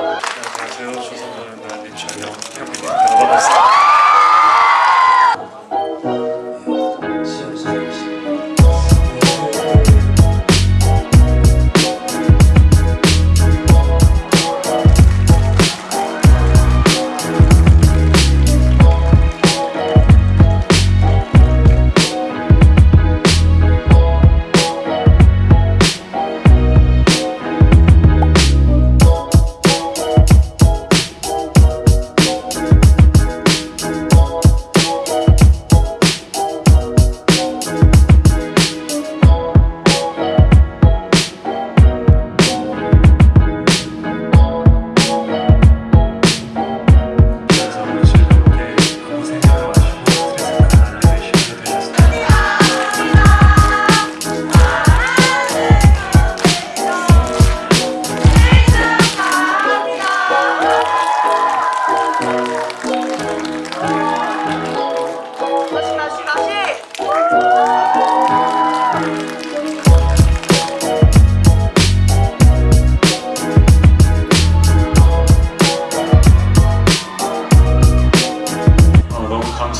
네, 안녕하세요 조성현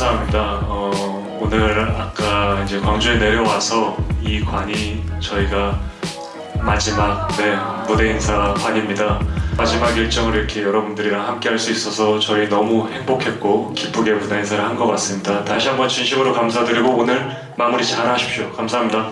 감사합니다. 어, 오늘 아까 이제 광주에 내려와서 이 관이 저희가 마지막 네, 무대 인사 관입니다. 마지막 일정을 이렇게 여러분들이랑 함께 할 수 있어서 저희 너무 행복했고 기쁘게 무대 인사를 한 것 같습니다. 다시 한번 진심으로 감사드리고 오늘 마무리 잘 하십시오. 감사합니다.